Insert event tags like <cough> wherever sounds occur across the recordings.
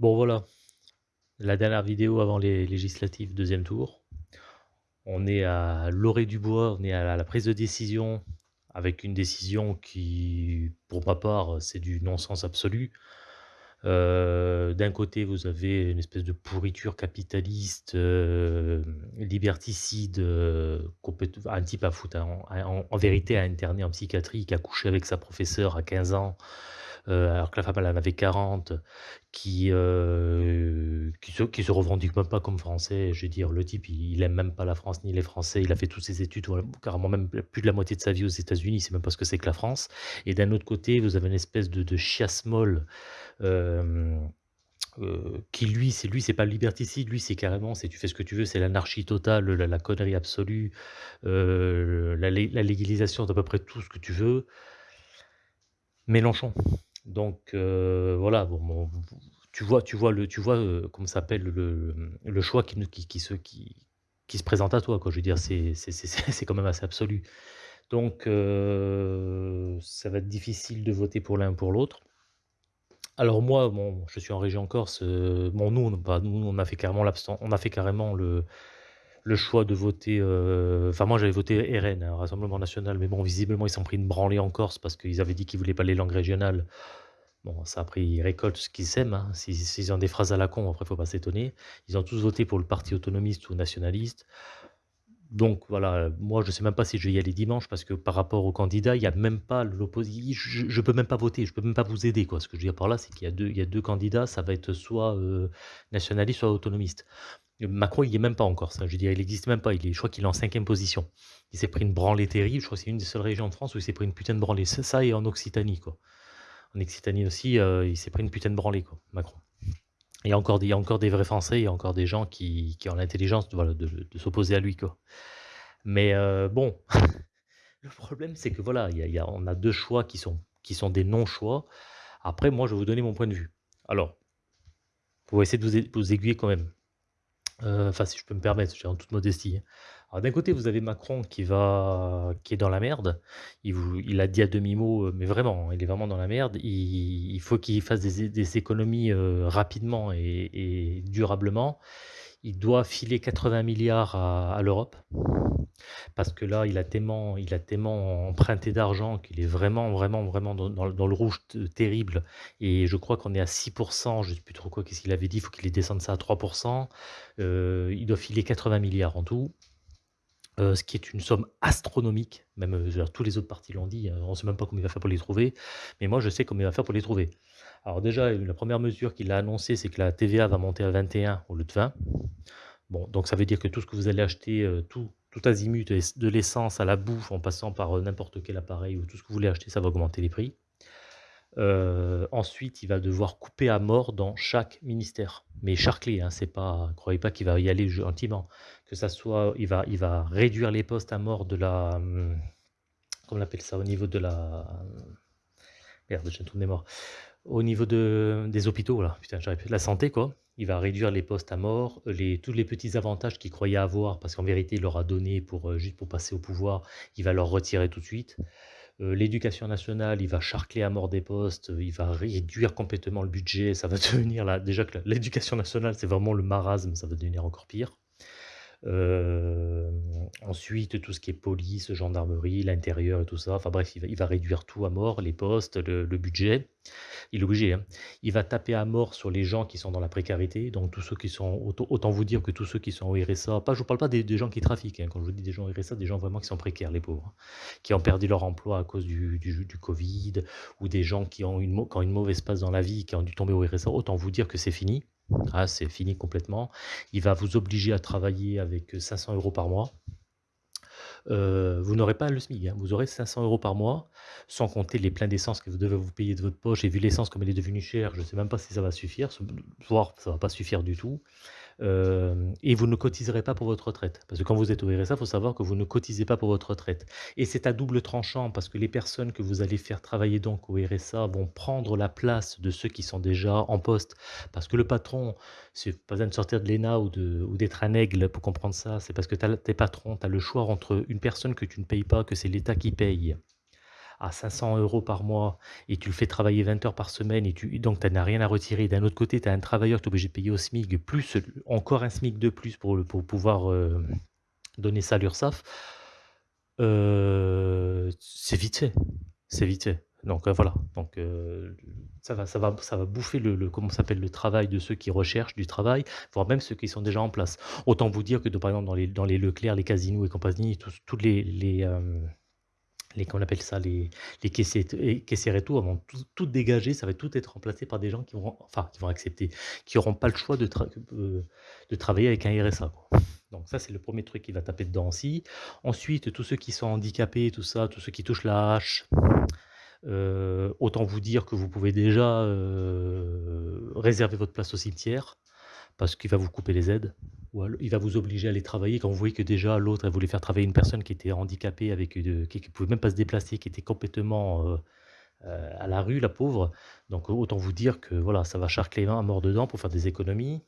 Bon voilà, la dernière vidéo avant les législatives, deuxième tour. On est à l'orée du bois, on est à la prise de décision, avec une décision qui, pour ma part, c'est du non-sens absolu. Euh, d'un côté, vous avez une espèce de pourriture capitaliste, euh, liberticide, euh, un type à foutre, en, en, vérité, à interné en psychiatrie, qui a couché avec sa professeure à 15 ans, euh, alors que la femme elle en avait 40, qui, euh, qui se qui revendique même pas comme français. Je veux dire, le type, il aime même pas la France ni les Français. Il a fait toutes ses études, carrément même plus de la moitié de sa vie aux États-Unis, il sait même pas ce que c'est que la France et d'un autre côté, vous avez une espèce de de chiasse molle, euh, qui lui, c'est lui, c'est pas le liberticide, lui, c'est carrément, c'est tu fais ce que tu veux, c'est l'anarchie totale, la connerie absolue, la la légalisation d'à peu près tout ce que tu veux. Mélenchon. Donc euh, voilà, tu vois tu vois le tu vois, heu, comment s'appelle le choix qui se présente à toi, quoi. Je veux dire, c'est <laughs> quand même assez absolu. Donc heu, ça va être difficile de voter pour l'un ou pour l'autre. Alors moi, bon, je suis en région Corse, bon nous, on bah, nous, on a fait carrément l'absten on a fait carrément le le choix de voter, heu, enfin moi j'avais voté RN, hein, Rassemblement national, mais bon visiblement ils s'en pris une branlée en Corse parce qu'ils avaient dit qu'ils voulaient pas les langues régionales. Bon ça après ils récoltent ce qu'ils sèment, hein. S'ils ont des phrases à la con, après faut pas s'étonner. Ils ont tous voté pour le parti autonomiste ou nationaliste. Donc voilà, moi je sais même pas si je vais y aller dimanche parce que par rapport aux candidats, il y a même pas l'opposition. je je peux même pas voter, je peux même pas vous aider quoi. Ce que je veux dire par là, c'est qu'il y a 2 il y a 2 candidats, ça va être soit, heu, nationaliste, soit autonomiste. Macron, il y est même pas encore ça. Je veux dire, il existe même pas. Il je crois qu'il est en cinquième position. Il s'est pris une branlée terrible. Je crois que c'est une des seules régions de France où il s'est pris une putain de branlée. Ça, et en Occitanie, quoi. En Occitanie aussi, euh, il s'est pris une putain de branlée, quoi, Macron. Il y a encore des, il y a encore des vrais Français, il y a encore des gens qui, ont l'intelligence de, s'opposer à lui, quoi. Mais euh, bon, <laughs> le problème, c'est que voilà, il y a, on a deux choix qui sont, des non-choix. Après, moi, je vais vous donner mon point de vue. Alors, pour essayer de vous aiguiller quand même. Euh, enfin, si je peux me permettre, en toute modestie, hein. Alors d'un côté, vous avez Macron qui va qui est dans la merde. Il a dit à demi-mot, euh, mais vraiment, il est vraiment dans la merde. Il faut qu'il fasse des économies, heu, rapidement et durablement. Il doit filer 80 milliards à l'Europe. Parce que là, il a tellement il a tellement emprunté d'argent qu'il est vraiment, vraiment, vraiment dans le rouge terrible et je crois qu'on est à 6% je sais plus trop quoi, qu'est-ce qu'il avait dit? Il faut qu'il descende ça à 3 heu, il doit filer 80 milliards en tout, heu, ce qui est une somme astronomique, même, heu, tous les autres partis l'ont dit, heu, on ne sait même pas comment il va faire pour les trouver, mais moi je sais comment il va faire pour les trouver. Alors déjà, la première mesure qu'il a annoncée, c'est que la TVA va monter à 21 au lieu de 20. Bon, donc ça veut dire que tout ce que vous allez acheter, heu, tout tout azimut, de l'essence à la bouffe, en passant par, heu, n'importe quel appareil ou tout ce que vous voulez acheter, ça va augmenter les prix. Heu, ensuite, il va devoir couper à mort dans chaque ministère, mais charcler, hein, c'est pas croyez pas qu'il va y aller gentiment. Que ça soit il va il va réduire les postes à mort de la, mmh, comment on appelle ça? Au niveau de la, merde, j'ai un trou de. Au niveau de des hôpitaux là, putain, la santé quoi. Il va réduire les postes à mort, les tous les petits avantages qu'il croyait avoir parce qu'en vérité, il leur a donné pour, heu, juste pour passer au pouvoir, il va leur retirer tout de suite. Heu, l'éducation nationale, il va charcler à mort des postes, il va réduire complètement le budget, ça va <laughs> devenir là déjà que l'éducation nationale, c'est vraiment le marasme, ça va devenir encore pire. Hem, ensuite, tout ce qui est police, gendarmerie, l'intérieur et tout ça, enfin bref, il va réduire tout à mort, les postes, le budget. Il est obligé, hein. Il va taper à mort sur les gens qui sont dans la précarité, donc tous ceux qui sont autant vous dire que tous ceux qui sont au RSA, pas je vous parle pas des gens qui trafiquent, hein, quand je vous dis des gens au RSA, des gens vraiment qui sont précaires, les pauvres, hein, qui ont perdu leur emploi à cause du covid ou des gens qui ont une qui ont une mauvaise passe dans la vie, qui ont dû tomber au RSA, autant vous dire que c'est fini. Ah, c'est fini complètement. Il va vous obliger à travailler avec, 500 euros par mois. Heu, vous n'aurez pas le SMIC, hein, vous aurez 500 euros par mois, sans compter les pleins d'essence que vous devez vous payer de votre poche et vu l'essence comme elle est devenue chère, je ne sais même pas si ça va suffire, voire ça va pas suffire du tout. Hem et vous ne cotiserez pas pour votre retraite. Parce que quand vous êtes au RSA, il faut savoir que vous ne cotisez pas pour votre retraite et c'est à double tranchant parce que les personnes que vous allez faire travailler donc au RSA vont prendre la place de ceux qui sont déjà en poste. Parce que le patron, c'est pas besoin de sortir de l'ENA ou d'être un aigle pour comprendre ça, c'est parce que tes patrons, tu as le choix entre une personne que tu ne payes pas, que c'est l'État qui paye à 500 euros par mois et tu le fais travailler 20 heures par semaine et tu donc tu n'as rien à retirer. D'un autre côté, tu as un travailleur que tu es obligé de payer au SMIC, plus encore un SMIC de plus pour, pour pouvoir euh, donner ça à l'URSSAF. Euh, c'est vite fait. C'est vite fait. Donc euh, voilà, donc ça va ça va ça va bouffer le comment s'appelle? Le travail de ceux qui recherchent du travail, voire même ceux qui sont déjà en place. Autant vous dire que par exemple dans les dans les Leclerc, les Casino et compagnie, tous toutes les les comment on appelle ça? Les les caissiers et tout, vont tout dégager, ça va tout être remplacé par des gens qui vont enfin qui vont accepter, qui auront pas le choix de heu, de travailler avec un RSA. Donc ça, c'est le premier truc qui va taper dedans aussi. Ensuite, tous ceux qui sont handicapés, tout ça, tous ceux qui touchent la hache, heu, autant vous dire que vous pouvez déjà, heu, réserver votre place au cimetière, parce qu'il va vous couper les aides ou il va vous obliger à aller travailler quand vous voyez que déjà l'autre, voulait faire travailler une personne qui était handicapée avec, qui qui pouvait même pas se déplacer, qui était complètement, heu heu, à la rue, la pauvre. Donc autant vous dire que voilà, ça va charcler à mort dedans pour faire des économies.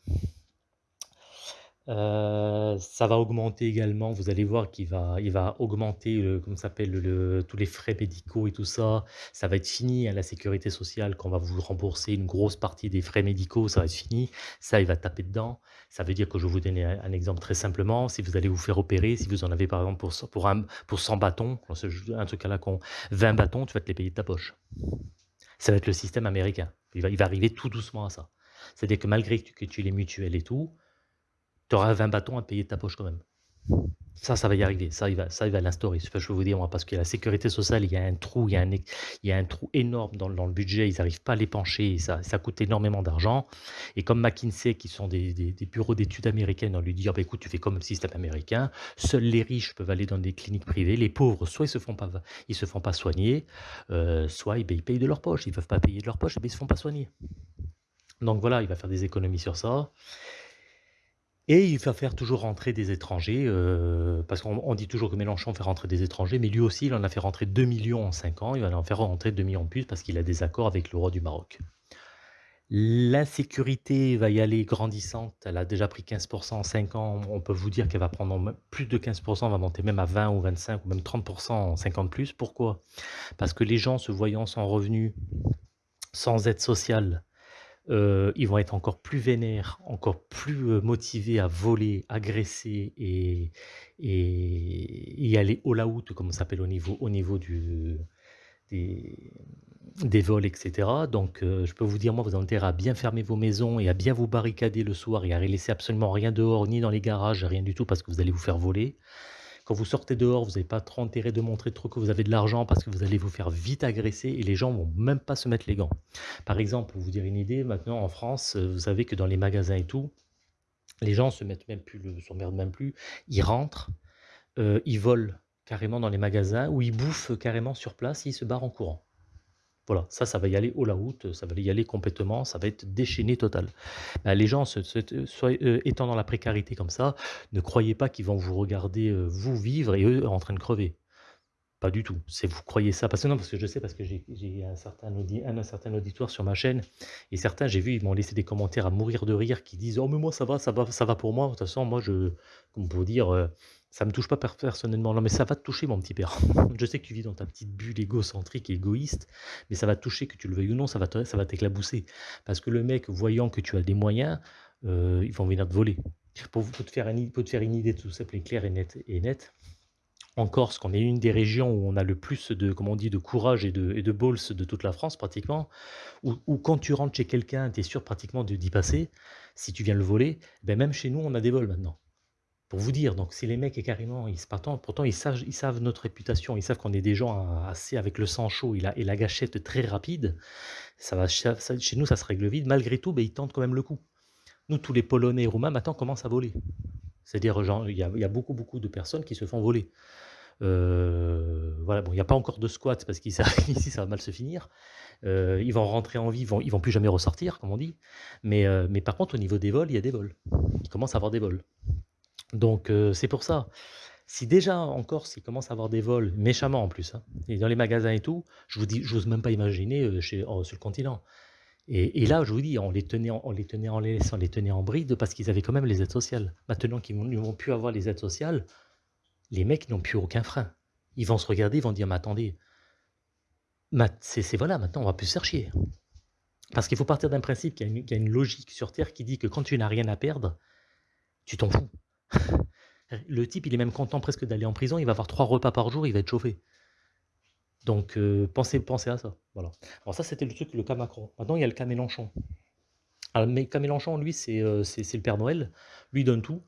Heu, ça va augmenter également, vous allez voir qu'il va il va augmenter le comment ça s'appelle? Le tous les frais médicaux et tout ça. Ça va être fini, hein, la sécurité sociale, quand on va vous rembourser une grosse partie des frais médicaux, ça va être fini. Ça, il va taper dedans. Ça veut dire que je vais vous donner un exemple très simplement, si vous allez vous faire opérer, si vous en avez par exemple pour pour un pour 100 bâtons, un truc à la con, 20 bâtons, tu vas te les payer de ta poche. Ça va être le système américain. Il va il va arriver tout doucement à ça. C'est-à-dire que malgré que tu les mutuelles et tout, tu auras 20 bâtons à payer de ta poche quand même. Ça, ça va y arriver. Ça, il va, ça, il va l'instaurer. je peux vous dire, moi, parce que la sécurité sociale, il y a un trou, il y a un, il y a un trou énorme dans, dans le budget. Ils n'arrivent pas à l'épancher. Ça, ça coûte énormément d'argent. Et comme McKinsey, qui sont des, des, bureaux d'études américaines, on lui dit, oh, bah, écoute, tu fais comme le système américain. Seuls les riches peuvent aller dans des cliniques privées. Les pauvres, soit ils se se font pas soigner, euh, soit ils, ils, payent de leur poche. Ils peuvent pas payer de leur poche, mais ils se font pas soigner. Donc voilà, il va faire des économies sur ça. Et il va faire toujours rentrer des étrangers, heu, parce qu'on on dit toujours que Mélenchon fait rentrer des étrangers, mais lui aussi, il en a fait rentrer 2 000 000 en 5 ans, il va en faire rentrer 2 millions de plus parce qu'il a des accords avec le roi du Maroc. L'insécurité va y aller grandissante, elle a déjà pris 15 en 5 ans, on peut vous dire qu'elle va prendre plus de 15% va monter même à 20 ou 25 ou même 30 en 5 ans de plus. Pourquoi? Parce que les gens se voyant sans revenu, sans aide sociale, euh, ils vont être encore plus vénères, encore plus, heu, motivés à voler, agresser et et aller all out comme ça s'appelle au niveau au niveau du des vols et cetera. Donc heu, je peux vous dire, moi, vous avez intérêt à bien fermer vos maisons et à bien vous barricader le soir et à laisser absolument rien dehors, ni dans les garages, rien du tout parce que vous allez vous faire voler. Quand vous sortez dehors, vous n'avez pas trop intérêt de montrer trop que vous avez de l'argent parce que vous allez vous faire vite agresser et les gens vont même pas se mettre les gants. Par exemple, pour vous dire une idée, maintenant en France, euh, vous savez que dans les magasins et tout, les gens se mettent même plus, le- même plus, ils rentrent, euh, ils volent carrément dans les magasins ou ils bouffent carrément sur place et ils se barrent en courant. Voilà, ça, ça va y aller all out, ça va y aller complètement, ça va être déchaîné total. Bah, les gens se heu, étant dans la précarité comme ça, ne croyez pas qu'ils vont vous regarder, heu, vous vivre et eux en train de crever. Pas du tout. C'est vous croyez ça parce que non, parce que je sais parce que j'ai un certain auditoire sur ma chaîne et certains, j'ai vu, ils m'ont laissé des commentaires à mourir de rire qui disent: «Oh mais moi ça va, ça va ça va pour moi, de toute façon moi je» comme pour dire, heu: «Ça me touche pas per personnellement». Non mais ça va te toucher mon petit père. <laughs> Je sais que tu vis dans ta petite bulle égocentrique et égoïste, mais ça va te toucher que tu le veuilles ou non, ça va ça t'éclabousser. Parce que le mec, voyant que tu as des moyens, heu, ils vont venir te voler. Pour te faire une idée tout simplement claire et nette et nette, en Corse, qu'on est une des régions où on a le plus de, comment on dit, de courage et de, et de balls de toute la France pratiquement, où, quand tu rentres chez quelqu'un, tu es sûr pratiquement de- d'y passer, si tu viens le voler, ben même chez nous, on a des vols maintenant. Pour vous dire, donc si les mecs est carrément, ils se partent, pourtant ils savent, ils notre réputation, ils savent qu'on est des gens assez avec le sang chaud et la, et la gâchette très rapide, ça va, chez nous ça se règle vite, malgré tout, ben, ils tentent quand même le coup. Nous, tous les Polonais et Roumains maintenant commencent à voler. C'est-à-dire, il y a, beaucoup, beaucoup de personnes qui se font voler. Heu, voilà, bon, il y a pas encore de squat parce qu'ici <laughs> ici ça va mal se finir. Heu, ils vont rentrer en vie, ils vont ils vont plus jamais ressortir comme on dit. Mais heu, mais par contre au niveau des vols, il y a des vols. Il commence à avoir des vols. Donc heu, c'est pour ça. Si déjà en Corse, il commence à avoir des vols méchamment en plus, hein, et dans les magasins et tout, je vous dis j'ose même pas imaginer, chez en sur le continent. Et là, je vous dis, on les tenait en on les tenait en on les tenait en bride parce qu'ils avaient quand même les aides sociales. Maintenant qu'ils ne vont plus avoir les aides sociales, les mecs n'ont plus aucun frein. Ils vont se regarder, ils vont dire: «Mais attendez, c'est voilà, maintenant on va plus se faire chier. Parce qu'il faut partir d'un principe qu'il y, a une logique sur Terre qui dit que quand tu n'as rien à perdre, tu t'en fous. Le type, il est même content presque d'aller en prison, il va avoir trois repas par jour, il va être chauffé. Donc euh, pensez, pensez à ça. Voilà. Alors ça, c'était le truc, le cas Macron. Maintenant, il y a le cas Mélenchon. Alors, cas Mélenchon, lui, euh, c'est le Père Noël. Lui donne tout,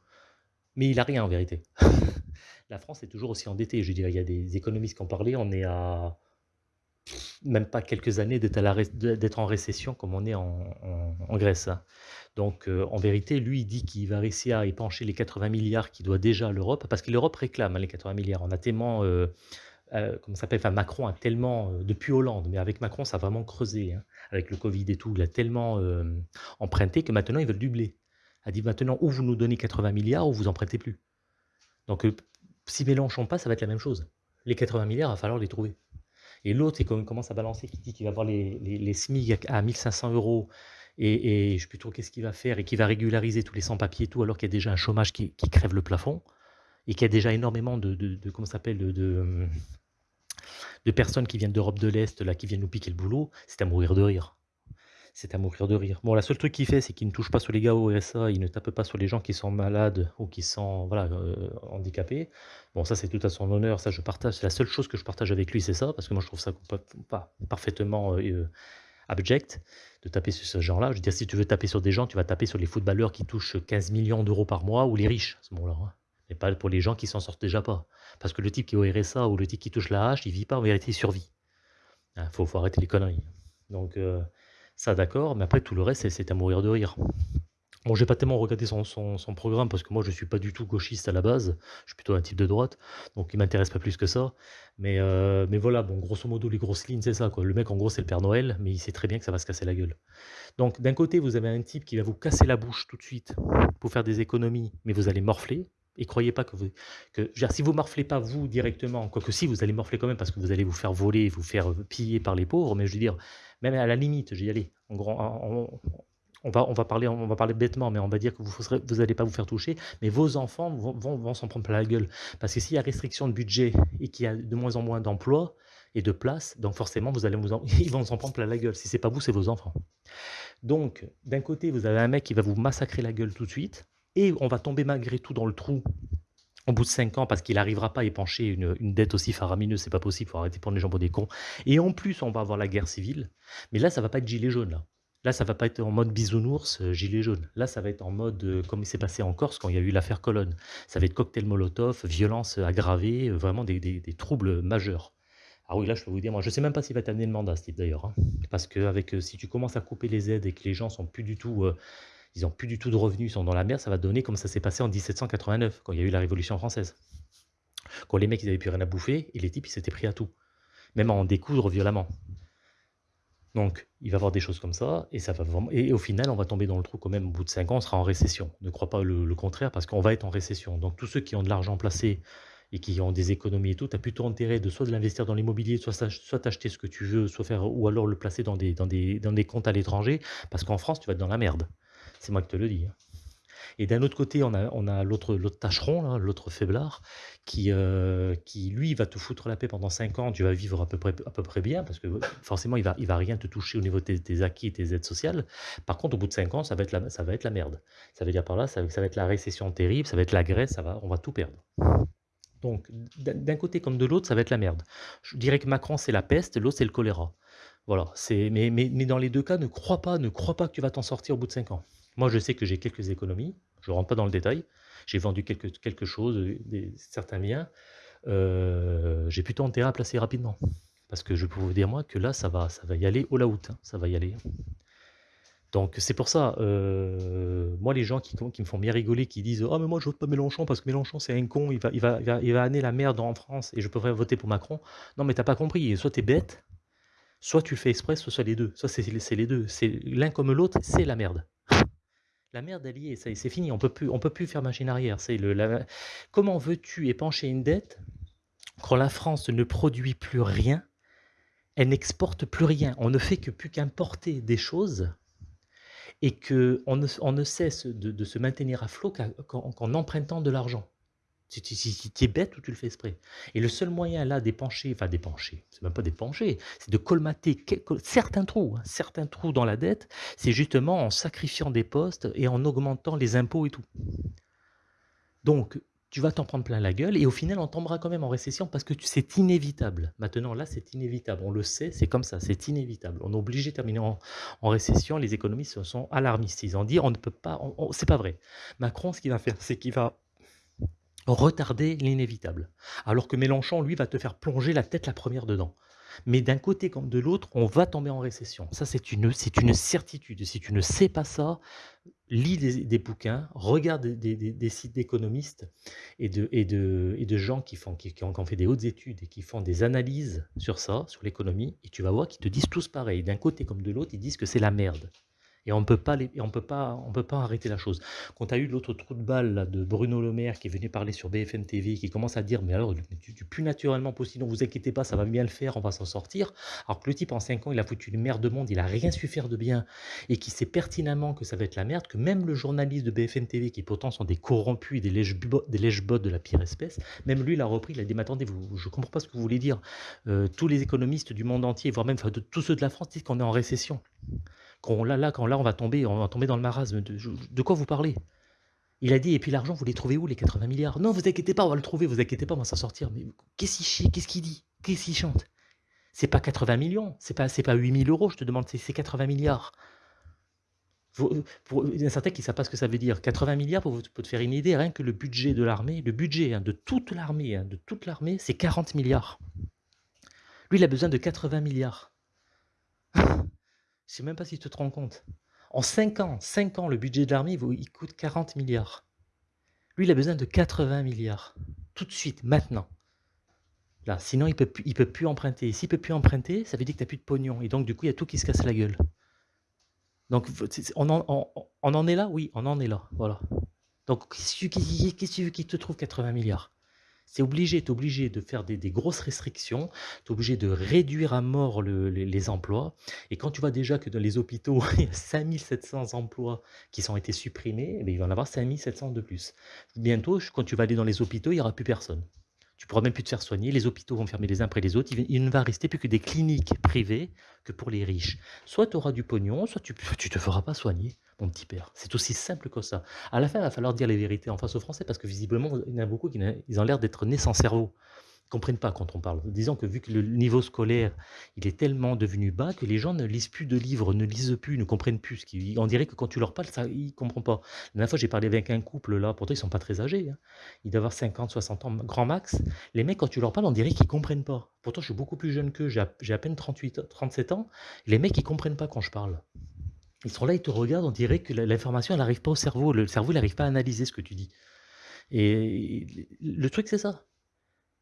mais il a rien en vérité. <laughs> La France est toujours aussi endettée. Je veux dire, il y a des économistes qui ont parlé, on est à même pas quelques années d'être en récession comme on est en, Grèce. Hein. Donc euh, en vérité, lui, il dit qu'il va réussir à épancher les 80 milliards qu'il doit déjà à l'Europe, parce que l'Europe réclame hein, les 80 milliards. On a tellement, euh, euh, comment ça s'appelle, enfin Macron a tellement, depuis Hollande, mais avec Macron, ça a vraiment creusé, hein, avec le Covid et tout, il a tellement emprunté que maintenant, ils veulent doubler. Il a dit maintenant, ou vous nous donnez 80 milliards, ou vous empruntez plus. Donc si Mélenchon passe, ça va être la même chose. Les 80 milliards, il va falloir les trouver. Et l'autre, il commence à balancer, qui dit qu'il va avoir les, les, SMIC à 1500 euros et, et je sais plus trop qu'est-ce qu'il va faire et qu'il va régulariser tous les sans-papiers et tout, alors qu'il y a déjà un chômage qui, crève le plafond et qu'il y a déjà énormément de, de, personnes qui viennent d'Europe de l'Est, là, qui viennent nous piquer le boulot, c'est à mourir de rire c'est à mourir de rire. Bon, la seule truc qu'il fait, c'est qu'il ne touche pas sur les gars au RSA, il ne tape pas sur les gens qui sont malades ou qui sont voilà, euh, handicapés. Bon, ça, c'est tout à son honneur, ça, je partage. C'est la seule chose que je partage avec lui, c'est ça, parce que moi, je trouve ça pas parfaitement euh, euh, abject de taper sur ce genre-là. Je veux dire, si tu veux taper sur des gens, tu vas taper sur les footballeurs qui touchent 15 millions d'euros par mois ou les riches à ce moment-là. Hein. Mais pas pour les gens qui s'en sortent déjà pas. Parce que le type qui est au RSA ou le type qui touche la hache, il vit pas en vérité, il survit. Il hein, faut, faut, arrêter les conneries. Donc, ça, d'accord, mais après, tout le reste, c'est à mourir de rire. Bon, j'ai pas tellement regardé son, programme parce que moi je suis pas du tout gauchiste à la base, je suis plutôt un type de droite, donc il m'intéresse pas plus que ça. Mais, euh, mais voilà, bon, grosso modo, les grosses lignes, c'est ça quoi. Le mec en gros c'est le Père Noël, mais il sait très bien que ça va se casser la gueule. Donc d'un côté, vous avez un type qui va vous casser la bouche tout de suite pour faire des économies, mais vous allez morfler. Et croyez pas que vous. Si vous morflez pas vous directement, quoique si vous allez morfler quand même parce que vous allez vous faire voler, vous faire piller par les pauvres, mais je veux dire, même à la limite, j'y allais. En on, va, on, va parler, on va parler bêtement, mais on va dire que vous n'allez pas vous faire toucher, mais vos enfants vont, vont, s'en prendre plein la gueule. Parce que s'il y a restriction de budget et qu'il y a de moins en moins d'emplois et de places, donc forcément, vous allez vous <laughs> ils vont s'en prendre plein la gueule. Si c'est pas vous, c'est vos enfants. Donc, d'un côté, vous avez un mec qui va vous massacrer la gueule tout de suite, et on va tomber malgré tout dans le trou au bout de 5 ans, parce qu'il n'arrivera pas à épancher une, dette aussi faramineuse, c'est pas possible, faut arrêter de prendre les gens pour des cons. Et en plus, on va avoir la guerre civile. Mais là, ça va pas être gilet jaune. Là, là ça va pas être en mode bisounours, euh, gilet jaune. Là, ça va être en mode, euh, comme il s'est passé en Corse quand il y a eu l'affaire Colonne. Ça va être cocktail Molotov, violence aggravée, euh, vraiment des, troubles majeurs. Ah oui, là, je peux vous dire, moi, je sais même pas s'il va t'amener le mandat, ce type d'ailleurs. Hein. Parce que avec, si tu commences à couper les aides et que les gens sont plus du tout ils n'ont plus du tout de revenus, ils sont dans la mer, ça va donner comme ça s'est passé en 1789, quand il y a eu la Révolution française. Quand les mecs, ils n'avaient plus rien à bouffer, et les types, ils s'étaient pris à tout. Même à en découdre violemment. Donc, il va y avoir des choses comme ça, et, ça va et au final, on va tomber dans le trou quand même, au bout de 5 ans, on sera en récession. Ne crois pas le, contraire, parce qu'on va être en récession. Donc, tous ceux qui ont de l'argent placé et qui ont des économies et tout, tu as plutôt intérêt de soit de l'investir dans l'immobilier, soit, soit acheter ce que tu veux, soit faire, ou alors le placer dans des, dans des, dans des comptes à l'étranger, parce qu'en France, tu vas être dans la merde. C'est moi qui te le dis. Hein. Et d'un autre côté, on a, l'autre, tâcheron, l'autre faiblard, qui, euh, qui, lui, va te foutre la paix pendant 5 ans. Tu vas vivre à peu près, à peu près bien, parce que forcément, il va, il va rien te toucher au niveau de tes, acquis et tes aides sociales. Par contre, au bout de 5 ans, ça va être la, ça va être la merde. Ça veut dire par là, ça, va être la récession terrible, ça va être la Grèce, ça va, on va tout perdre. Donc, d'un côté comme de l'autre, ça va être la merde. Je dirais que Macron, c'est la peste, l'autre, c'est le choléra. Voilà, mais, mais, mais dans les deux cas, ne crois pas, ne crois pas que tu vas t'en sortir au bout de 5 ans. Moi, je sais que j'ai quelques économies. Je ne rentre pas dans le détail. J'ai vendu quelque, quelque chose, des, certains biens. Euh, j'ai plutôt intérêt à placer rapidement. Parce que je peux vous dire, moi, que là, ça va, ça va y aller au la out. Hein. ça va y aller. Donc, c'est pour ça, euh, moi, les gens qui, me font bien rigoler, qui disent Ah, mais moi, je vote pas Mélenchon parce que Mélenchon, c'est un con, il va, il, va, il, va, amener la merde en France et je pourrais voter pour Macron. Non, mais t'as pas compris. Soit tu es bête, soit tu le fais exprès, soit, soit les deux. Soit c'est les deux. L'un comme l'autre, c'est la merde la merde alliée, ça c'est fini, on peut plus, peut plus faire machine arrière. C'est le, Comment veux-tu épancher une dette quand la France ne produit plus rien, elle n'exporte plus rien, on ne fait que plus qu'importer des choses et que on ne, on ne cesse de, se maintenir à flot qu'en empruntant de l'argent. Tu, es bête ou tu le fais exprès? Et le seul moyen là d'épancher, enfin d'épancher, c'est même pas d'épancher, c'est de colmater certains trous, hein, certains trous dans la dette, c'est justement en sacrifiant des postes et en augmentant les impôts et tout. Donc, tu vas t'en prendre plein la gueule et au final, on tombera quand même en récession parce que c'est inévitable. Maintenant, là, c'est inévitable. On le sait, c'est comme ça, c'est inévitable. On est obligé de terminer en, récession. Les économistes sont alarmistes. Ils ont dit, on ne peut pas, c'est pas vrai. Macron, ce qu'il va faire, c'est qu'il va retarder l'inévitable. Alors que Mélenchon, lui, va te faire plonger la tête la première dedans. Mais d'un côté comme de l'autre, on va tomber en récession. Ça, c'est une, une certitude. Si tu ne sais pas ça, lis des, bouquins, regarde des, sites d'économistes et de, et, de, et de gens qui, font, qui, qui, ont, fait des hautes études et qui font des analyses sur ça, sur l'économie, et tu vas voir qu'ils te disent tous pareil. D'un côté comme de l'autre, ils disent que c'est la merde. Et on ne peut pas, peut peut pas arrêter la chose. Quand tu as eu l'autre trou de balle de Bruno Le Maire qui est venu parler sur BFM TV, qui commence à dire mais alors du, plus naturellement possible, ne vous inquiétez pas, ça va bien le faire, on va s'en sortir. Alors que le type en 5 ans, il a foutu une merde de monde, il a rien su faire de bien et qui sait pertinemment que ça va être la merde, que même le journaliste de BFM TV, qui pourtant sont des corrompus et des lèche-bottes de la pire espèce, même lui il a repris, il a dit mais attendez, vous, je comprends pas ce que vous voulez dire. Euh, tous les économistes du monde entier, voire même de, tous ceux de la France, disent qu'on est en récession. Quand là, on va tomber, on va tomber dans le marasme. De, quoi vous parlez? Il a dit, et puis l'argent, vous les trouvez où, les 80 milliards? Non, vous inquiétez pas, on va le trouver, vous inquiétez pas, on va s'en sortir. Mais qu'est-ce qu'il chie Qu'est-ce qu'il dit? Qu'est-ce qu'il chante? C'est pas 80 millions, c'est pas, pas 8000 euros, je te demande, c'est 80 milliards. Pour, il y a certains qui ne savent pas ce que ça veut dire. 80 milliards, pour, te faire une idée, rien que le budget de l'armée, le budget hein, de toute l'armée, hein, de toute l'armée, c'est 40 milliards. Lui, il a besoin de 80 milliards. Je sais même pas si tu te rends compte. En 5 ans, 5 ans, le budget de l'armée, il coûte 40 milliards. Lui, il a besoin de 80 milliards. Tout de suite, maintenant. Là, sinon, il ne peut, il peut plus emprunter. S'il ne peut plus emprunter, ça veut dire que tu n'as plus de pognon. Et donc, du coup, il y a tout qui se casse la gueule. Donc, on en, on en est là? Oui, on en est là. Voilà. Donc, qu'est-ce que tu veux qu'il te trouve 80 milliards? C'est obligé, tu es obligé de faire des, grosses restrictions, tu es obligé de réduire à mort les, emplois. Et quand tu vois déjà que dans les hôpitaux, <laughs> il y a 5700 emplois qui ont été supprimés, eh il va y en avoir 5700 de plus. Bientôt, quand tu vas aller dans les hôpitaux, il n'y aura plus personne. Tu pourras même plus te faire soigner, les hôpitaux vont fermer les uns après les autres, il, ne va rester plus que des cliniques privées que pour les riches. Soit tu auras du pognon, soit tu ne te feras pas soigner, mon petit père. C'est aussi simple que ça. À la fin, il va falloir dire les vérités en face aux Français, parce que visiblement, il y en a beaucoup qui ont l'air d'être nés sans cerveau comprennent pas quand on parle. Disons que vu que le niveau scolaire, il est tellement devenu bas que les gens ne lisent plus de livres, ne lisent plus, ne comprennent plus. On dirait que quand tu leur parles, ils ne comprennent pas. La dernière fois, j'ai parlé avec un couple là, pourtant ils sont pas très âgés. Hein. Ils doivent avoir 50, 60 ans, grand max. Les mecs, quand tu leur parles, on dirait qu'ils comprennent pas. Pourtant, je suis beaucoup plus jeune qu'eux, j'ai à, peine 38, 37 ans. Les mecs, ils comprennent pas quand je parle. Ils sont là, ils te regardent, on dirait que l'information, elle n'arrive pas au cerveau. Le cerveau, il n'arrive pas à analyser ce que tu dis. Et le truc, c'est ça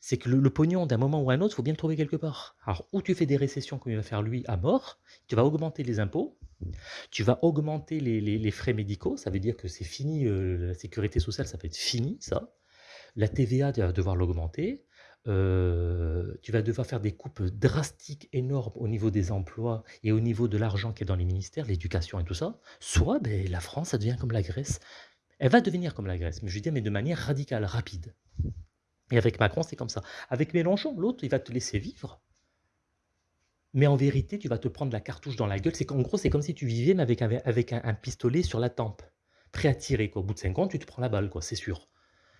c'est que le, pognon, d'un moment ou un autre, il faut bien le trouver quelque part. Alors, où tu fais des récessions comme il va faire lui à mort, tu vas augmenter les impôts, tu vas augmenter les, frais médicaux, ça veut dire que c'est fini, euh, la sécurité sociale, ça va être fini, ça. La TVA, tu vas devoir l'augmenter. Euh, tu vas devoir faire des coupes drastiques, énormes au niveau des emplois et au niveau de l'argent qui est dans les ministères, l'éducation et tout ça. Soit ben, la France, ça devient comme la Grèce. Elle va devenir comme la Grèce, mais je dire, mais de manière radicale, rapide. Et avec Macron, c'est comme ça. Avec Mélenchon, l'autre, il va te laisser vivre. Mais en vérité, tu vas te prendre la cartouche dans la gueule. C'est qu'en gros, c'est comme si tu vivais, mais avec, un, pistolet sur la tempe. Prêt à tirer. Au bout de 50, tu te prends la balle, quoi, c'est sûr.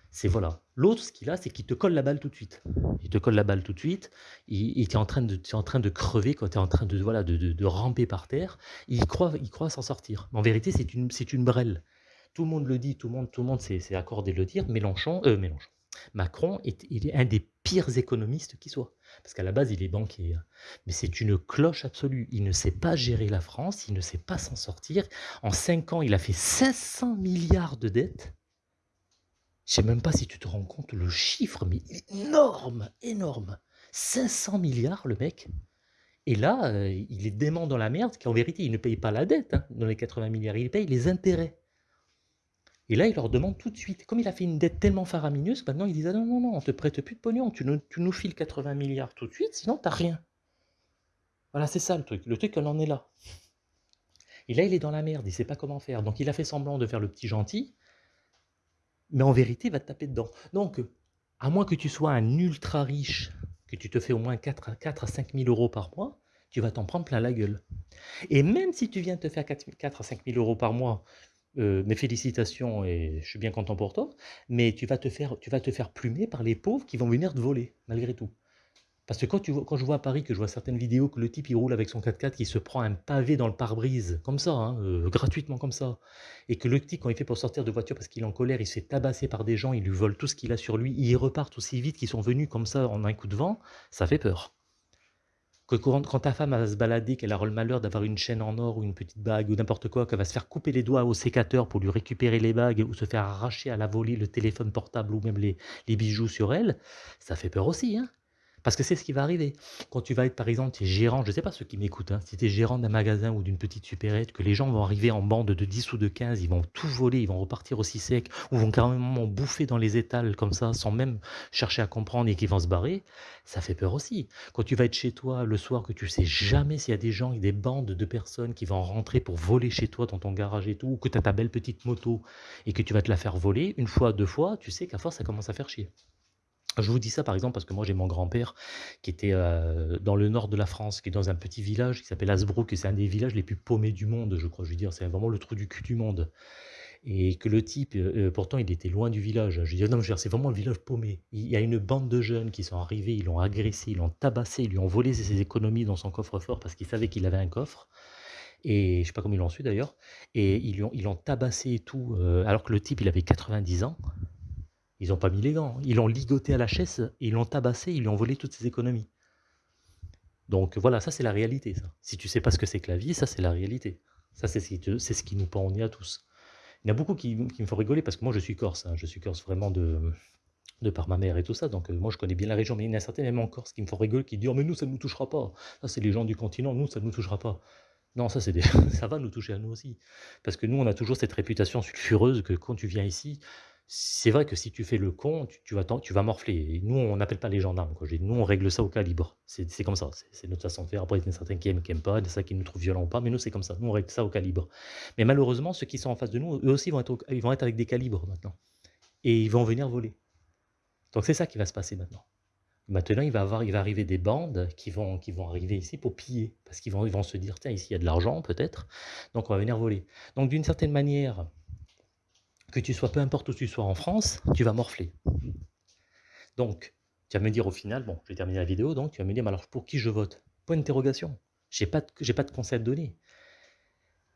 C'est voilà. L'autre, ce qu'il a, c'est qu'il te colle la balle tout de suite. Il te colle la balle tout de suite. Il, est en train de, es en train de crever, quand tu es en train de, voilà, de, ramper par terre. Il croit, il croit s'en sortir. En vérité, c'est une, une brêle. Tout le monde le dit, tout le monde, tout le monde s'est accordé de le dire. Mélenchon, euh, Mélenchon. Macron est, il est un des pires économistes qui soit. Parce qu'à la base, il est banquier. Hein. Mais c'est une cloche absolue. Il ne sait pas gérer la France, il ne sait pas s'en sortir. En 5 ans, il a fait 500 milliards de dettes. Je sais même pas si tu te rends compte le chiffre, mais énorme, énorme. 500 milliards, le mec. Et là, euh, il est dément dans la merde, qu'en vérité, il ne paye pas la dette hein, dans les 80 milliards, il paye les intérêts. Et là, il leur demande tout de suite. Comme il a fait une dette tellement faramineuse, maintenant il disent ah non, non, non, on te prête plus de pognon, tu nous, tu nous files 80 milliards tout de suite, sinon tu n'as rien. Voilà, c'est ça le truc. Le truc, on en est là. Et là, il est dans la merde, il ne sait pas comment faire. Donc il a fait semblant de faire le petit gentil, mais en vérité, il va te taper dedans. Donc, à moins que tu sois un ultra riche, que tu te fais au moins 4 à, 4 à 5 000 euros par mois, tu vas t'en prendre plein la gueule. Et même si tu viens de te faire 4, 4 à 5 000 euros par mois, euh, mes félicitations et je suis bien content pour toi, mais tu vas, te faire, tu vas te faire plumer par les pauvres qui vont venir te voler, malgré tout. Parce que quand, tu quand je vois à Paris, que je vois certaines vidéos, que le type il roule avec son 4x4, qui se prend un pavé dans le pare-brise, comme ça, hein, euh, gratuitement comme ça, et que le type, quand il fait pour sortir de voiture parce qu'il est en colère, il se fait tabasser par des gens, il lui vole tout ce qu'il a sur lui, ils repartent aussi vite qu'ils sont venus comme ça en un coup de vent, ça fait peur quand, ta femme va se balader, qu'elle aura le malheur d'avoir une chaîne en or ou une petite bague ou n'importe quoi, qu'elle va se faire couper les doigts au sécateur pour lui récupérer les bagues ou se faire arracher à la volée le téléphone portable ou même les, les bijoux sur elle, ça fait peur aussi. Hein parce que c'est ce qui va arriver. Quand tu vas être, par exemple, es gérant, je ne sais pas ceux qui m'écoutent, hein, si tu es gérant d'un magasin ou d'une petite supérette, que les gens vont arriver en bande de 10 ou de 15, ils vont tout voler, ils vont repartir aussi sec, ou vont carrément bouffer dans les étals comme ça, sans même chercher à comprendre et qu'ils vont se barrer, ça fait peur aussi. Quand tu vas être chez toi le soir, que tu sais jamais s'il y a des gens, des bandes de personnes qui vont rentrer pour voler chez toi dans ton garage et tout, ou que tu as ta belle petite moto et que tu vas te la faire voler, une fois, deux fois, tu sais qu'à force, ça commence à faire chier. Je vous dis ça par exemple parce que moi j'ai mon grand-père qui était euh, dans le nord de la France, qui est dans un petit village qui s'appelle Asbrook, et c'est un des villages les plus paumés du monde, je crois. Je veux dire, c'est vraiment le trou du cul du monde. Et que le type, euh, euh, pourtant il était loin du village. Je dis, non, c'est vraiment le village paumé. Il y a une bande de jeunes qui sont arrivés, ils l'ont agressé, ils l'ont tabassé, ils lui ont volé ses économies dans son coffre-fort parce qu'ils savaient qu'il avait un coffre. Et je sais pas comment ils l'ont su d'ailleurs. Et ils l'ont tabassé et tout, alors que le type il avait 90 ans. Ils n'ont pas mis les gants. Ils l'ont ligoté à la chaise, ils l'ont tabassé, ils lui ont volé toutes ses économies. Donc voilà, ça c'est la réalité. Si tu sais pas ce que c'est que la vie, ça c'est la réalité. Ça c'est ce, qui nous pend au à tous. Il y en a beaucoup qui, me font rigoler parce que moi je suis corse. Hein. Je suis corse vraiment de, par ma mère et tout ça. Donc euh, moi je connais bien la région. Mais il y en a certains même en Corse qui me font rigoler, qui disent oh, mais nous ça ne nous touchera pas. Ça c'est les gens du continent, nous ça ne nous touchera pas. Non, ça, <laughs> ça va nous toucher à nous aussi. Parce que nous, on a toujours cette réputation sulfureuse que quand tu viens ici, c'est vrai que si tu fais le con, tu, vas, tu vas morfler. nous, on n'appelle pas les gendarmes. Nous, on règle ça au calibre. C'est comme ça. C'est notre façon de faire. Après, il y a certains qui aiment, qui n'aiment pas, il y a qui nous trouvent violents ou pas. Mais nous, c'est comme ça. Nous, on règle ça au calibre. Mais malheureusement, ceux qui sont en face de nous, eux aussi, vont être, ils vont être avec des calibres maintenant. Et ils vont venir voler. Donc, c'est ça qui va se passer maintenant. Maintenant, il va, avoir, il va arriver des bandes qui vont, arriver ici pour piller. Parce qu'ils vont, vont se dire, tiens, ici, il y a de l'argent, peut-être. Donc, on va venir voler. Donc, d'une certaine manière, que tu sois, peu importe où tu sois en France, tu vas morfler. Donc, tu vas me dire au final, bon, je vais terminer la vidéo, donc tu vas me dire, mais alors pour qui je vote? Point d'interrogation. Je n'ai pas, de, pas de conseil à donner.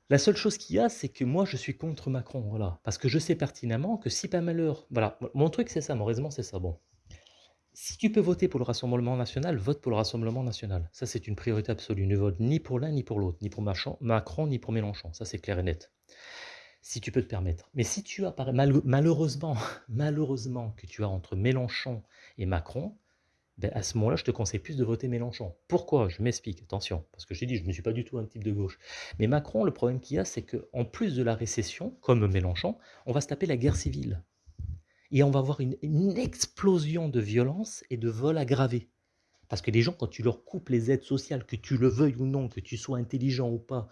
La seule chose qu'il y a, c'est que moi, je suis contre Macron, voilà. Parce que je sais pertinemment que si pas malheur... Voilà, mon truc, c'est ça, mon raisonnement, c'est ça. Bon, si tu peux voter pour le Rassemblement national, vote pour le Rassemblement national. Ça, c'est une priorité absolue. Ne vote ni pour l'un, ni pour l'autre, ni pour Macron, ni pour Mélenchon. Ça, c'est clair et net si tu peux te permettre. Mais si tu as, malheureusement, <laughs> malheureusement que tu as entre Mélenchon et Macron, ben à ce moment-là, je te conseille plus de voter Mélenchon. Pourquoi? Je m'explique, attention, parce que j'ai dit, je ne suis pas du tout un type de gauche. Mais Macron, le problème qu'il y a, c'est qu'en plus de la récession, comme Mélenchon, on va se taper la guerre civile. Et on va avoir une, explosion de violence et de vols aggravés. Parce que les gens, quand tu leur coupes les aides sociales, que tu le veuilles ou non, que tu sois intelligent ou pas,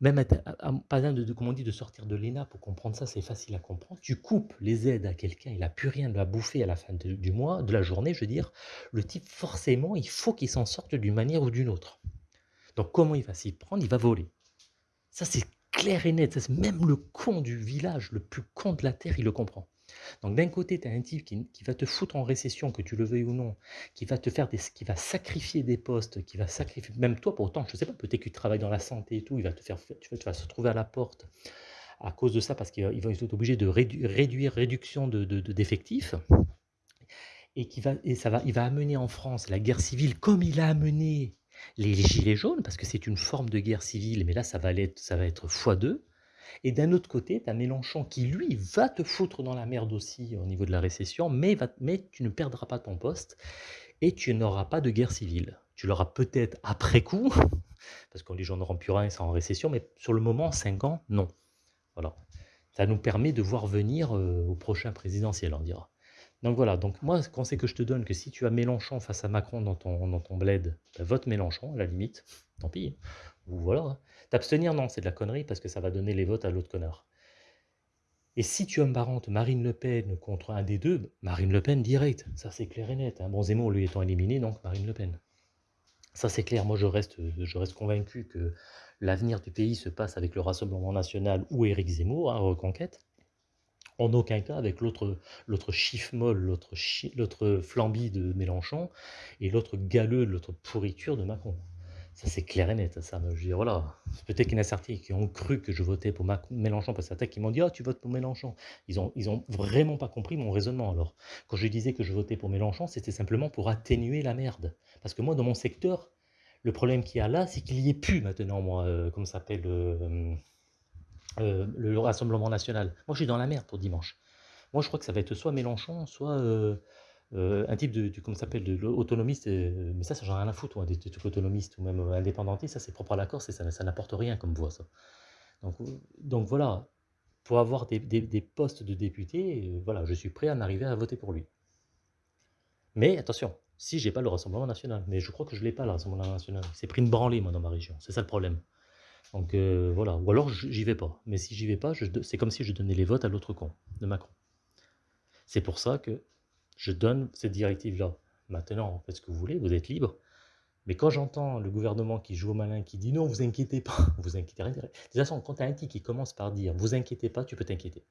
même pas besoin de, comment on dit, de sortir de l'ENA pour comprendre ça, c'est facile à comprendre. Tu coupes les aides à quelqu'un, il n'a plus rien de la bouffer à la fin du mois, de la journée, je veux dire. Le type, forcément, il faut qu'il s'en sorte d'une manière ou d'une autre. Donc comment il va s'y prendre? Il va voler. Ça, c'est clair et net. Même le con du village, le plus con de la terre, il le comprend. Donc d'un côté, tu as un type qui, va te foutre en récession, que tu le veuilles ou non, qui va te faire des, qui va sacrifier des postes, qui va sacrifier, même toi pourtant, je sais pas, peut-être que tu travailles dans la santé et tout, il va te faire, tu vas, se retrouver à la porte à cause de ça, parce qu'il va être obligé de réduire, réduction de, d'effectifs, et, qui va, et ça va, il va amener en France la guerre civile comme il a amené les, gilets jaunes, parce que c'est une forme de guerre civile, mais là ça va être, ça va être x2, et d'un autre côté, tu as Mélenchon qui, lui, va te foutre dans la merde aussi au niveau de la récession, mais, tu ne perdras pas ton poste et tu n'auras pas de guerre civile. Tu l'auras peut-être après coup, <laughs> parce que les gens n'auront plus rien, c'est en récession, mais sur le moment, 5 ans, non. Voilà. Ça nous permet de voir venir euh, au prochain présidentiel, on dira. Donc voilà, donc moi, conseil que je te donne, que si tu as Mélenchon face à Macron dans ton, dans ton bled, ben, vote Mélenchon, à la limite, tant pis. Ou voilà. Hein. T'abstenir, non, c'est de la connerie parce que ça va donner les votes à l'autre connard. Et si tu embarrantes Marine Le Pen contre un des deux, Marine Le Pen direct, ça c'est clair et net. Hein. Bon, Zemmour lui étant éliminé, donc Marine Le Pen. Ça c'est clair, moi je reste, je reste convaincu que l'avenir du pays se passe avec le Rassemblement National ou Éric Zemmour, hein, Reconquête. En aucun cas avec l'autre chiffre molle, l'autre flambi de Mélenchon et l'autre galeux, l'autre pourriture de Macron. Ça, c'est clair et net. Ça, je dis, voilà. Peut-être qu'il y en a certains qui ont cru que je votais pour Mélenchon, parce certains qui m'ont dit, ah, tu votes pour Mélenchon. Ils ont, ils ont vraiment pas compris mon raisonnement, alors. Quand je disais que je votais pour Mélenchon, c'était simplement pour atténuer la merde. Parce que moi, dans mon secteur, le problème qu'il y a là, c'est qu'il y ait plus maintenant, moi, euh, comment ça s'appelle, euh, euh, le Rassemblement National. Moi, je suis dans la merde pour dimanche. Moi, je crois que ça va être soit Mélenchon, soit euh, un type de, comment s'appelle, de autonomiste, euh, mais ça, ça j'en ai rien à foutre, des, trucs autonomistes ou même euh, indépendantistes, ça c'est propre à la Corse et ça, n'apporte rien comme voix. Donc, voilà, pour avoir des, des, postes de député, voilà, je suis prêt à m'arriver à voter pour lui. Mais attention, si j'ai pas le Rassemblement National, mais je crois que je l'ai pas le Rassemblement National, c'est pris une branlée moi dans ma région, c'est ça le problème. Donc voilà, ou alors j'y vais pas, mais si j'y vais pas, c'est comme si je donnais les votes à l'autre con, de Macron. C'est pour ça que je donne cette directive-là. Maintenant, faites ce que vous voulez, vous êtes libre. Mais quand j'entends le gouvernement qui joue au malin, qui dit non, vous inquiétez pas, <laughs> vous inquiétez rien. De toute façon, quand tu as un type qui commence par dire vous inquiétez pas, tu peux t'inquiéter.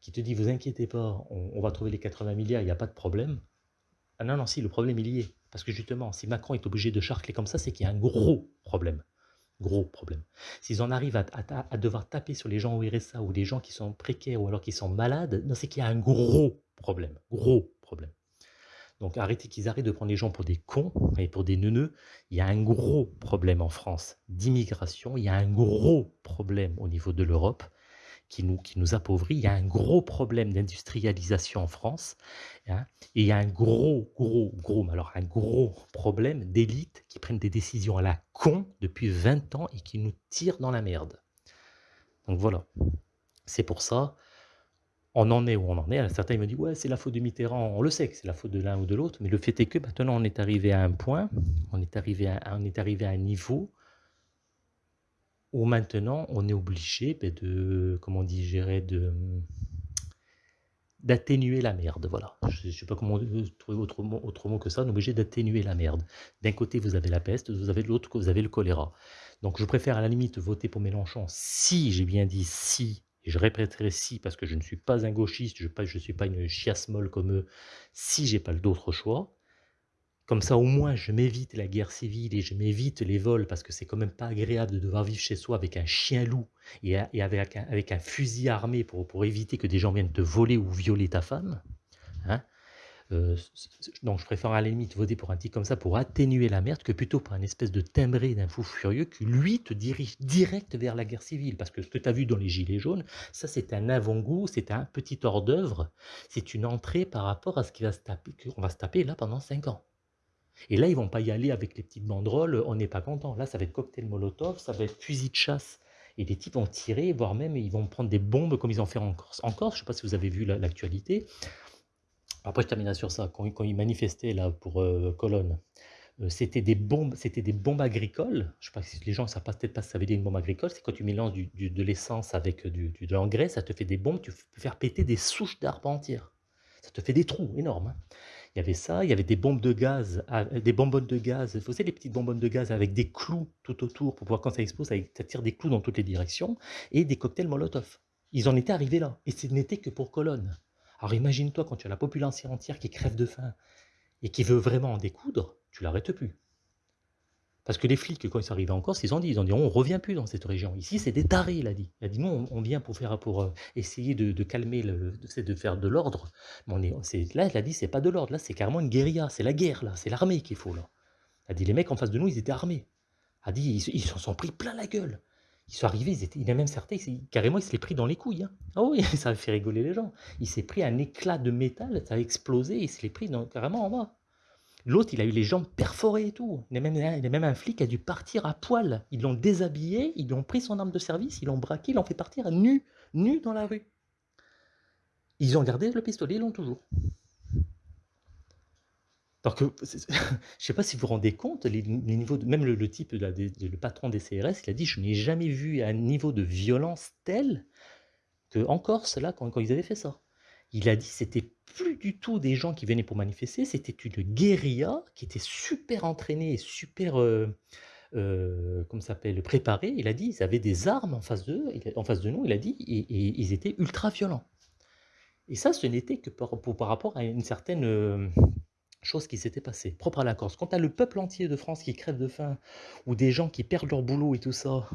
Qui te dit vous inquiétez pas, on, va trouver les 80 milliards, il n'y a pas de problème. Ah non, non, si, le problème il y est. Parce que justement, si Macron est obligé de charcler comme ça, c'est qu'il y a un gros problème. Gros problème. S'ils en arrivent à, devoir taper sur les gens au RSA ou les gens qui sont précaires ou alors qui sont malades, c'est qu'il y a un gros problème. Gros problème. Donc arrêtez qu'ils arrêtent de prendre les gens pour des cons et pour des neuneux. Il y a un gros problème en France d'immigration, il y a un gros problème au niveau de l'Europe qui nous, qui nous appauvrit, il y a un gros problème d'industrialisation en France, hein, et il y a un gros, gros, gros, alors un gros problème d'élites qui prennent des décisions à la con depuis 20 ans et qui nous tirent dans la merde. Donc voilà, c'est pour ça on en est où on en est. Certains me disent ouais c'est la faute de Mitterrand. On le sait que c'est la faute de l'un ou de l'autre, mais le fait est que maintenant on est arrivé à un point, on est arrivé à, on est arrivé à un niveau où maintenant on est obligé ben, de, comment digérer, de d'atténuer la merde. Voilà. Je ne sais pas comment trouver autre mot, autre mot que ça. On est obligé d'atténuer la merde. D'un côté vous avez la peste, vous avez de l'autre vous avez le choléra. Donc je préfère à la limite voter pour Mélenchon si j'ai bien dit si et je répéterai si, parce que je ne suis pas un gauchiste, je ne suis pas une chiasse molle comme eux, si j'ai pas d'autre choix. Comme ça, au moins, je m'évite la guerre civile et je m'évite les vols, parce que c'est quand même pas agréable de devoir vivre chez soi avec un chien loup et, avec, un, fusil armé pour, éviter que des gens viennent te voler ou violer ta femme. Hein euh, donc je préfère à la limite voter pour un type comme ça pour atténuer la merde que plutôt pour un espèce de timbré d'un fou furieux qui lui te dirige direct vers la guerre civile. Parce que ce que tu as vu dans les Gilets jaunes, ça c'est un avant-goût, c'est un petit hors d'œuvre, c'est une entrée par rapport à ce va qu'on va se taper là pendant 5 ans. Et là, ils vont pas y aller avec les petites banderoles, on n'est pas content. Là, ça va être cocktail molotov, ça va être fusil de chasse. Et les types vont tirer, voire même ils vont prendre des bombes comme ils ont fait en Corse. En Corse, je ne sais pas si vous avez vu l'actualité, après, je terminerai sur ça. Quand, ils manifestaient là pour euh, Colonne, euh, c'était des bombes, c'était des bombes agricoles. Je sais pas si les gens ne savent pas peut-être pas ça veut dire une bombe agricole. C'est quand tu mélanges de l'essence avec du, de l'engrais, ça te fait des bombes. Tu peux faire péter des souches d'arbres entières. Ça te fait des trous énormes. Hein. Il y avait ça, il y avait des bombes de gaz, des bonbonnes de gaz. Vous savez, les petites bonbonnes de gaz avec des clous tout autour pour pouvoir, quand ça explose, ça tire des clous dans toutes les directions. Et des cocktails Molotov. Ils en étaient arrivés là. Et ce n'était que pour Colonne. Alors imagine-toi quand tu as la population entière qui crève de faim et qui veut vraiment en découdre, tu l'arrêtes plus. Parce que les flics, quand ils sont arrivés en Corse, ils ont dit, ils ont dit, on revient plus dans cette région. Ici, c'est des tarés, il a dit. Il a dit, non, on vient pour faire, pour euh, essayer de, calmer, le, de faire de l'ordre. Là, il a dit, c'est pas de l'ordre, là, c'est carrément une guérilla, c'est la guerre, là, c'est l'armée qu'il faut, là. Il a dit, les mecs en face de nous, ils étaient armés. Il a dit, ils s'en sont pris plein la gueule. Ils sont arrivés, ils étaient, il a même certains, carrément, il se l'est pris dans les couilles. Hein. Ah oui, <laughs> ça a fait rigoler les gens. Il s'est pris un éclat de métal, ça a explosé, il se l'est pris carrément en bas. L'autre, il a eu les jambes perforées et tout. Il y a même, un flic qui a dû partir à poil. Ils l'ont déshabillé, ils lui ont pris son arme de service, ils l'ont braqué, ils l'ont fait partir nu, nu dans la rue. Ils ont gardé le pistolet, ils l'ont toujours. Donc, <laughs> je ne sais pas si vous vous rendez compte, les, même le, type, le patron des CRS, il a dit, je n'ai jamais vu un niveau de violence tel qu'en Corse, là, quand ils avaient fait ça. Il a dit: «C'était plus du tout des gens qui venaient pour manifester, c'était une guérilla qui était super entraînée et super, comment ça s'appelle? Préparée». Il a dit: «Ils avaient des armes en face en face de nous», il a dit et ils étaient ultra violents et ça, ce n'était que par pour par rapport à une certaine, hem, chose qui s'était passée, propre à la Corse. Quand tu as le peuple entier de France qui crève de faim ou des gens qui perdent leur boulot et tout ça,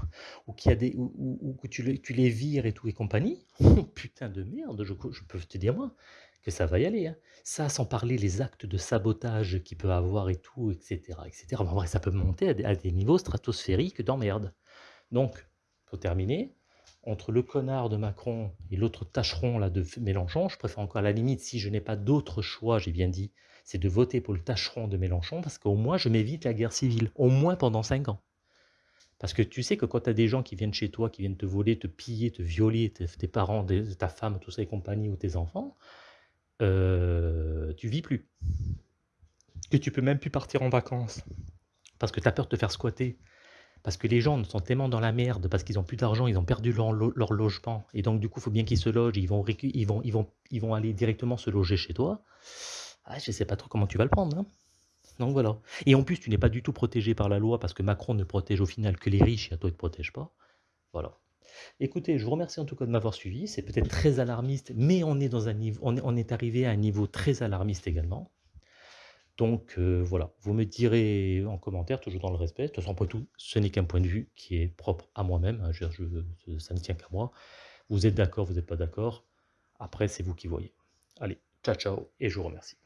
ou qu'il y a des ou ou que tu les tu les vires et tout et compagnie, <laughs> oh putain de merde, je peux te dire moi que ça va y aller, hein. Ça, sans parler les actes de sabotage qu'il peut avoir et tout et cetera et cetera. Enfin bref, ça peut monter à des à des niveaux stratosphériques d'emmerde. Donc, pour terminer, entre le connard de Macron et l'autre tâcheron là de Mélenchon, je préfère encore à la limite, si je n'ai pas d'autre choix, j'ai bien dit, c'est de voter pour le tâcheron de Mélenchon parce qu'au moins je m'évite la guerre civile, au moins pendant 5 ans. Parce que tu sais que quand tu as des gens qui viennent chez toi, qui viennent te voler, te piller, te violer, tes tes parents, ta femme, tout ça et compagnie ou tes enfants, heu, tu vis plus. Que tu peux même plus partir en vacances parce que tu as peur de te faire squatter. Parce que les gens sont tellement dans la merde, parce qu'ils ont plus d'argent, ils ont perdu leur lo leur logement et donc du coup, il faut bien qu'ils se logent, ils vont ils vont ils vont ils vont aller directement se loger chez toi. Ah, je sais pas trop comment tu vas le prendre, hein. Donc voilà et en plus, tu n'es pas du tout protégé par la loi parce que Macron ne protège au final que les riches et à toi, il te protège pas. Voilà. Écoutez, je vous remercie en tout cas de m'avoir suivi. C'est peut-être très alarmiste, mais on est dans un niveau on est arrivé à un niveau très alarmiste également. Donc heu, voilà, vous me direz en commentaire, toujours dans le respect. De toute façon, après tout, ce n'est qu'un point de vue qui est propre à moi-même, hein, ça ne tient qu'à moi. Vous êtes d'accord, vous êtes pas d'accord, après c'est vous qui voyez. Allez, ciao, ciao et je vous remercie.